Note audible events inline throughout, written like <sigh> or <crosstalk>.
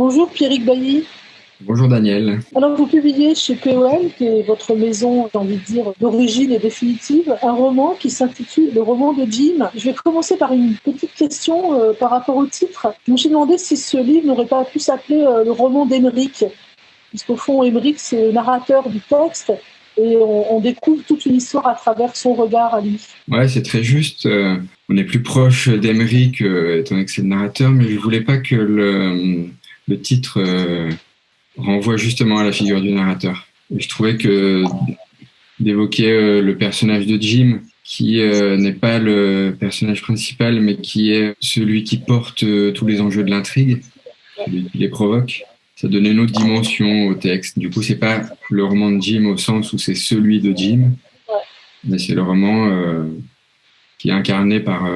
Bonjour Pierrick Bailly. Bonjour Daniel. Alors vous publiez chez POL, qui est votre maison, j'ai envie de dire, d'origine et définitive, un roman qui s'intitule Le roman de Jim. Je vais commencer par une petite question euh, par rapport au titre. Je me suis demandé si ce livre n'aurait pas pu s'appeler euh, Le roman d'Emeric, puisqu'au fond Emeric c'est le narrateur du texte et on, découvre toute une histoire à travers son regard à lui. Ouais, c'est très juste. Euh, on est plus proche d'Emeric, étant donné que c'est le narrateur, mais je voulais pas que le, le titre renvoie justement à la figure du narrateur. je trouvais que d'évoquer euh, le personnage de Jim, qui euh, n'est pas le personnage principal, mais qui est celui qui porte euh, tous les enjeux de l'intrigue, qui les provoque, ça donnait une autre dimension au texte. Du coup, c'est pas le roman de Jim au sens où c'est celui de Jim, mais c'est le roman qui est incarné par,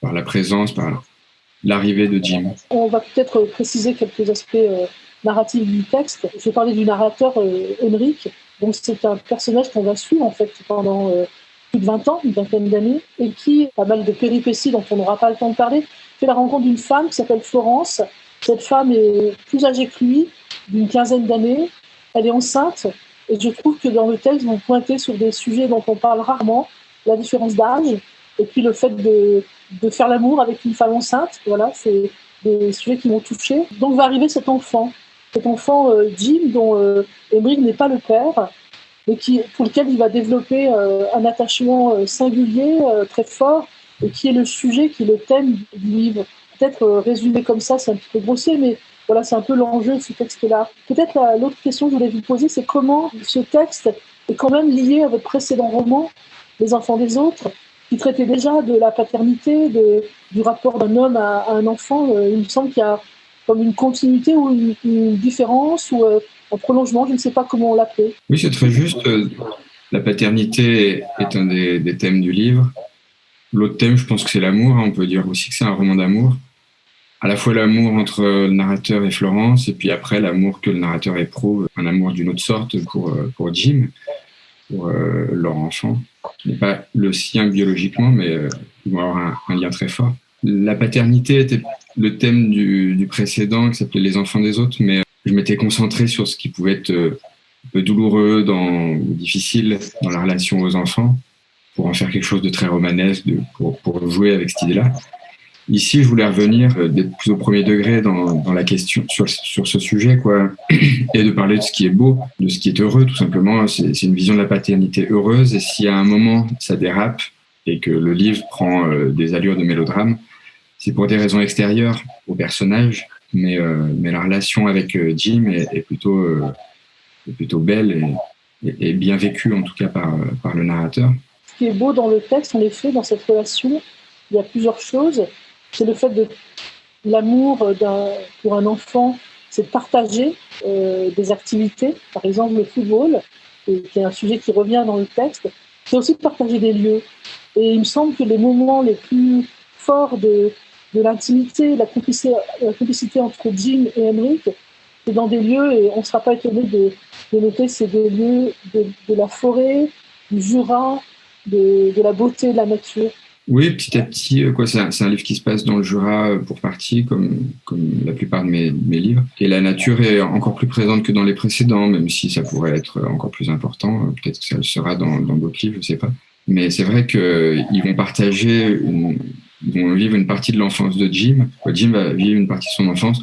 par la présence, par l'arrivée de Jim. On va peut-être préciser quelques aspects narratif du texte. Je parler du narrateur euh, Henrik. Donc c'est un personnage qu'on va suivre en fait pendant euh, plus de 20 ans, une vingtaine d'années, et qui, pas mal de péripéties dont on n'aura pas le temps de parler, fait la rencontre d'une femme qui s'appelle Florence. Cette femme est plus âgée que lui, d'une quinzaine d'années. Elle est enceinte. Et je trouve que dans le texte, vous pointez sur des sujets dont on parle rarement, la différence d'âge, et puis le fait de, de faire l'amour avec une femme enceinte. Voilà, c'est des sujets qui m'ont touché. Donc va arriver cet enfant cet enfant euh, Jim, dont euh, n'est pas le père, mais qui, pour lequel il va développer euh, un attachement singulier, très fort, et qui est le sujet, qui est le thème du livre. Peut-être résumé comme ça, c'est un petit peu grossier, mais voilà, c'est un peu l'enjeu de ce texte-là. Peut-être l'autre question que je voulais vous poser, c'est comment ce texte est quand même lié à votre précédent roman, Les enfants des autres, qui traitait déjà de la paternité, du rapport d'un homme à, un enfant. il me semble qu'il y a comme une continuité ou une, différence ou euh, un prolongement, je ne sais pas comment on l'appelle. Oui, c'est très juste. La paternité est un des, thèmes du livre. L'autre thème, je pense que c'est l'amour. On peut dire aussi que c'est un roman d'amour. À la fois l'amour entre le narrateur et Florence, et puis après l'amour que le narrateur éprouve, un amour d'une autre sorte pour, euh, Jim, pour euh, leur enfant, n'est pas le sien biologiquement, mais ils vont avoir un lien très fort. La paternité était le thème du, précédent qui s'appelait Les enfants des autres, mais je m'étais concentré sur ce qui pouvait être euh, un peu douloureux dans, ou difficile dans la relation aux enfants pour en faire quelque chose de très romanesque, de, pour, pour, jouer avec cette idée-là. Ici, je voulais revenir euh, plus au premier degré dans, la question sur, ce sujet, quoi, <clears throat> et de parler de ce qui est beau, de ce qui est heureux, tout simplement. C'est une vision de la paternité heureuse, et si à un moment ça dérape et que le livre prend euh, des allures de mélodrame, c'est pour des raisons extérieures au personnage, mais, euh, la relation avec Jim est, plutôt, belle et, et, bien vécue, en tout cas par, par le narrateur. Ce qui est beau dans le texte, en effet, dans cette relation, il y a plusieurs choses. C'est le fait de l'amour pour un enfant, c'est de partager des activités, par exemple le football, qui est un sujet qui revient dans le texte. C'est aussi de partager des lieux. Et il me semble que les moments les plus forts de, l'intimité, la complicité, entre Jim et Henrik, c'est dans des lieux, et on ne sera pas étonné de, noter, c'est des lieux de, la forêt, du Jura, de, la beauté de la nature. Oui, petit à petit, euh, quoi, c'est un, livre qui se passe dans le Jura euh, pour partie, comme, comme la plupart de mes, mes, livres. Et la nature est encore plus présente que dans les précédents, même si ça pourrait être encore plus important. Peut-être que ça le sera dans d'autres livres, je ne sais pas. Mais c'est vrai qu'ils vont partager une, vont vivre une partie de l'enfance de Jim. Jim va vivre une partie de son enfance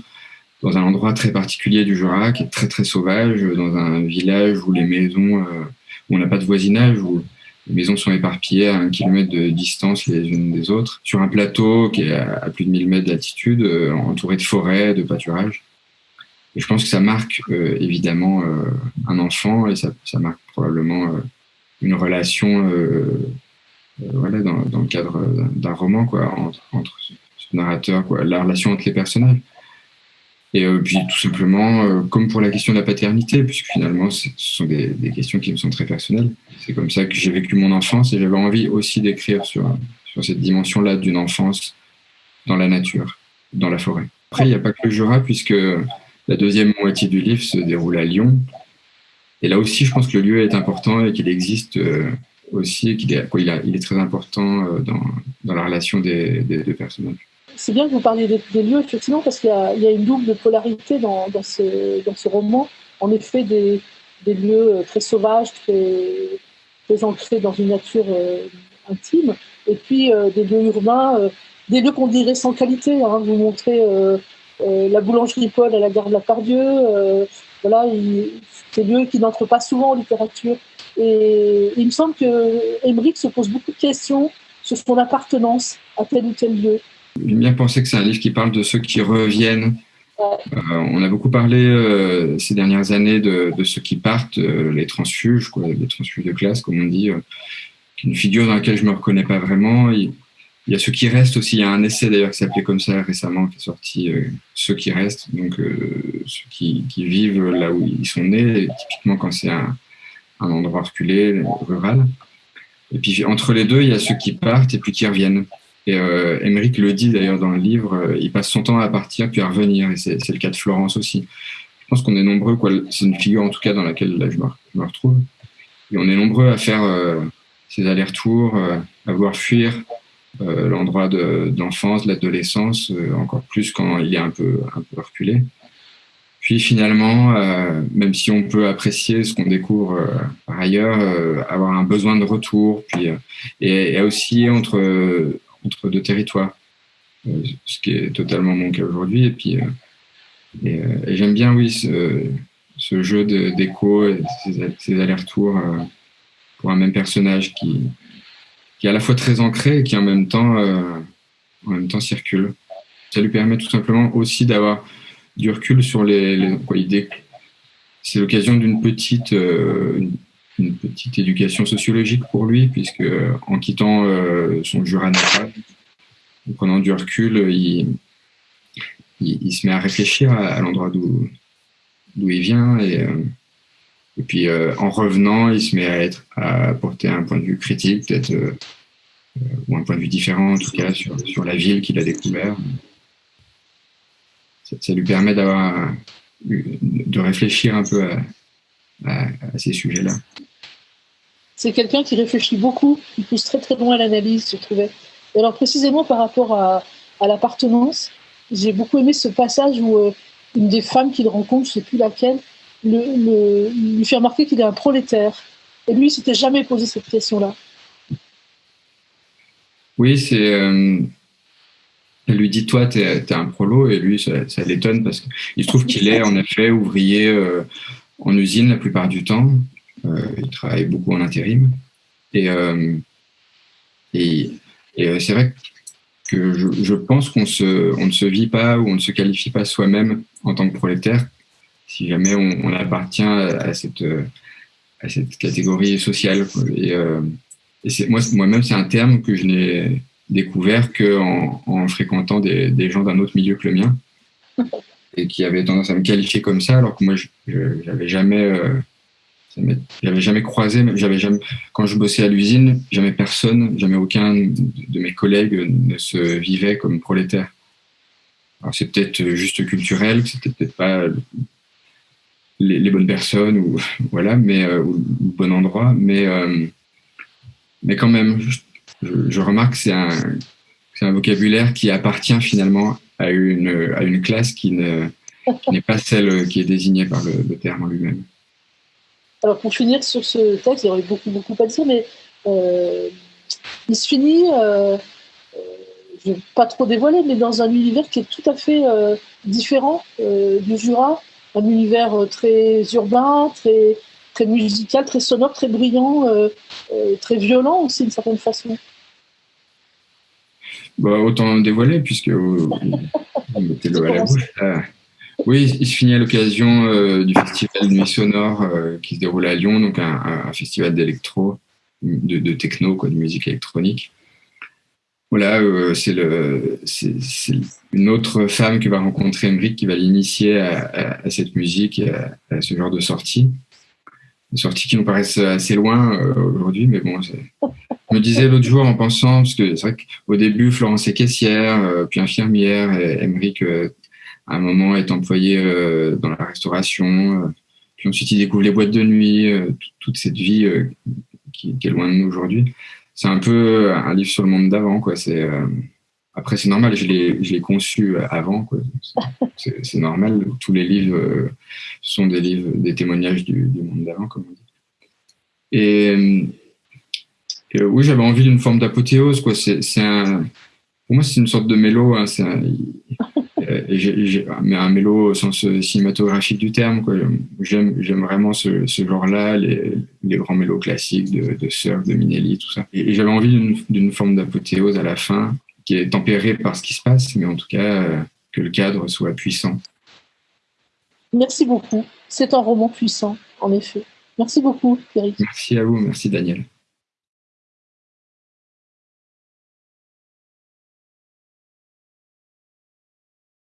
dans un endroit très particulier du Jura, qui est très très sauvage, dans un village où les maisons, euh, où on n'a pas de voisinage, où les maisons sont éparpillées à un kilomètre de distance les unes des autres, sur un plateau qui est à plus de 1000 mètres d'altitude, euh, entouré de forêts, de pâturages. Et je pense que ça marque euh, évidemment un enfant et ça, marque probablement une relation euh, voilà, dans, dans, le cadre d'un roman, quoi, entre, entre, ce narrateur, quoi, la relation entre les personnages. Et euh, puis tout simplement, euh, comme pour la question de la paternité, puisque finalement ce sont des, des, questions qui me sont très personnelles. C'est comme ça que j'ai vécu mon enfance et j'avais envie aussi d'écrire sur, sur cette dimension-là d'une enfance dans la nature, dans la forêt. Après, il n'y a pas que le Jura, puisque la deuxième moitié du livre se déroule à Lyon. Et là aussi, je pense que le lieu est important et qu'il existe aussi qu'il est, il, est très important euh, dans, dans, la relation des, des deux personnages. C'est bien que vous parliez des, lieux, effectivement, parce qu'il y, a une double polarité dans, ce, roman. En effet, des, lieux très sauvages, très, ancrés dans une nature intime, et puis des lieux urbains, des lieux qu'on dirait sans qualité. Hein. Vous montrez la boulangerie Paul à la gare de la Pardieu, voilà, des lieux qui n'entrent pas souvent en littérature. Et il me semble que se pose beaucoup de questions sur son appartenance à tel ou tel lieu. J'aime bien penser que c'est un livre qui parle de ceux qui reviennent. Euh, on a beaucoup parlé euh, ces dernières années de, ceux qui partent, euh, les transfuges, quoi, les transfuges de classe, comme on dit, une figure dans laquelle je me reconnais pas vraiment. Il, y a ceux qui restent aussi. Il y a un essai d'ailleurs qui s'appelait comme ça récemment, qui est sorti, Ceux qui restent, donc ceux qui, qui, vivent là où ils sont nés, typiquement quand c'est un, un endroit reculé, rural. Et puis entre les deux, il y a ceux qui partent et puis qui reviennent. Et euh, le dit d'ailleurs dans le livre, euh, il passe son temps à partir puis à revenir. Et c'est le cas de Florence aussi. Je pense qu'on est nombreux. C'est une figure en tout cas dans laquelle je, me, retrouve. Et on est nombreux à faire euh, ces allers-retours, euh, à vouloir fuir l'endroit d'enfance, de, l'adolescence, encore plus quand il est un peu, un peu reculé. Puis finalement, euh, même si on peut apprécier ce qu'on découvre euh, par ailleurs, euh, avoir un besoin de retour, puis et, et aussi entre entre deux territoires, ce qui est totalement mon cas aujourd'hui. Et puis et, j'aime bien, oui, ce, jeu d'écho, ces, ces allers-retours pour un même personnage qui qui est à la fois très ancré et qui en même temps en même temps circule. Ça lui permet tout simplement aussi d'avoir du recul sur les, les C'est l'occasion d'une petite, euh, une petite éducation sociologique pour lui, puisque en quittant euh, son Jura natal, en prenant du recul, il, il, se met à réfléchir à, l'endroit d'où il vient et, euh, et puis en revenant, il se met à être à porter un point de vue critique, peut-être ou un point de vue différent en tout cas sur, sur la ville qu'il a découvert. Ça, lui permet d'avoir de réfléchir un peu à, ces sujets-là. C'est quelqu'un qui réfléchit beaucoup, qui pousse très très loin à l'analyse, je trouvais. Et alors précisément par rapport à, l'appartenance, j'ai beaucoup aimé ce passage où euh, une des femmes qu'il rencontre, je ne sais plus laquelle, le, lui fait remarquer qu'il est un prolétaire. Et lui, il s'était jamais posé cette question-là. Oui, c'est euh, elle lui dit Toi, tu es, un prolo, et lui, ça, l'étonne parce qu'il se trouve qu'il est en effet ouvrier euh, en usine la plupart du temps. Euh, il travaille beaucoup en intérim. Et, euh, et, c'est vrai que je, pense qu'on on ne se vit pas ou on ne se qualifie pas soi-même en tant que prolétaire si jamais on, appartient à cette, à cette catégorie sociale. Et, et moi, moi-même, c'est un terme que je n'ai découvert qu'en en fréquentant des, des gens d'un autre milieu que le mien et qui avaient tendance à me qualifier comme ça, alors que moi, je n'avais jamais, euh, j'avais jamais croisé, quand je bossais à l'usine, jamais personne, jamais aucun de mes collègues ne se vivait comme prolétaire. Alors c'est peut-être juste culturel, c'était peut-être pas les, bonnes personnes ou <laughs> voilà, mais euh, ou, bon endroit, mais euh, mais quand même, je, remarque que c'est un, vocabulaire qui appartient finalement à une, à une classe qui n'est pas celle qui est désignée par le, terme en lui-même. Alors pour finir sur ce texte, il y aurait beaucoup, beaucoup à dire, mais euh, il se finit, euh, euh, je ne vais pas trop dévoiler, mais dans un univers qui est tout à fait différent du Jura, un univers très urbain, très, très musical, très sonore, très brillant, très violent aussi d'une certaine façon. Bah, autant dévoiler, puisque vous, mettez l'eau à la bouche. oui, il se finit à l'occasion euh, du festival Nuit Sonore euh, qui se déroule à Lyon, donc un, festival d'électro, de, techno, quoi, de musique électronique. Voilà, euh, c'est une autre femme que va rencontrer Emmerich qui va l'initier à, cette musique à, ce genre de sortie des sorties qui nous paraissent assez loin euh, aujourd'hui, mais bon, je me disais l'autre jour en pensant, parce que c'est vrai qu'au début, Florence est caissière, euh, puis infirmière, et Emmerich, euh, à un moment, est employé dans la restauration, puis ensuite il découvre les boîtes de nuit, toute cette vie qui, est loin de nous aujourd'hui. C'est un peu un livre sur le monde d'avant, quoi. C'est après, c'est normal, je l'ai conçu avant. C'est normal, tous les livres sont des livres, des témoignages du, monde d'avant, comme on dit. Et, oui, j'avais envie d'une forme d'apothéose. Pour moi, c'est une sorte de mélo. Hein, mais un mélo au sens cinématographique du terme. J'aime vraiment ce, ce genre-là, les, les, grands mélos classiques de, de Surf, de Minelli, tout ça. Et, j'avais envie d'une forme d'apothéose à la fin, qui est tempérée par ce qui se passe, mais en tout cas, euh, que le cadre soit puissant. Merci beaucoup. C'est un roman puissant, en effet. Merci beaucoup, Eric. Merci à vous, merci Daniel.